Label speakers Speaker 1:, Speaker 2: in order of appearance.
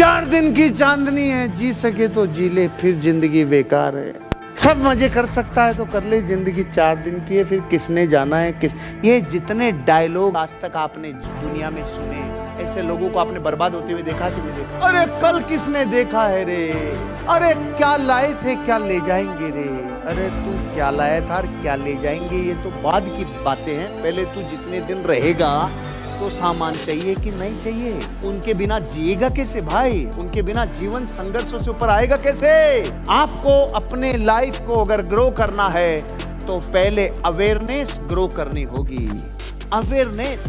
Speaker 1: चार दिन की चांदनी है, जी सके तो जी ले, फिर ज़िंदगी बेकार है। सब मज़े कर सकता है तो कर ले, ज़िंदगी चार दिन की है, फिर किसने जाना है, किस? ये जितने डायलॉग आज तक आपने दुनिया में सुने ऐसे लोगों को आपने बर्बाद होते हुए देखा कि नहीं देखा? अरे, कल किसने देखा है रे? अरे, क्या लाए थे, क्या ले जाएँगे रे? अरे, तू क्या लाया था क्या ले जाएँगे, ये तो बाद की बातें हैं। पहले तू जितने दिन रहेगा तो सामान चाहिए कि नहीं चाहिए? उनके बिना जिएगा कैसे भाई? उनके बिना जीवन संघर्षों से ऊपर आएगा कैसे? आपको अपने लाइफ को अगर ग्रो करना है तो पहले अवेयरनेस ग्रो करनी होगी। अवेयरनेस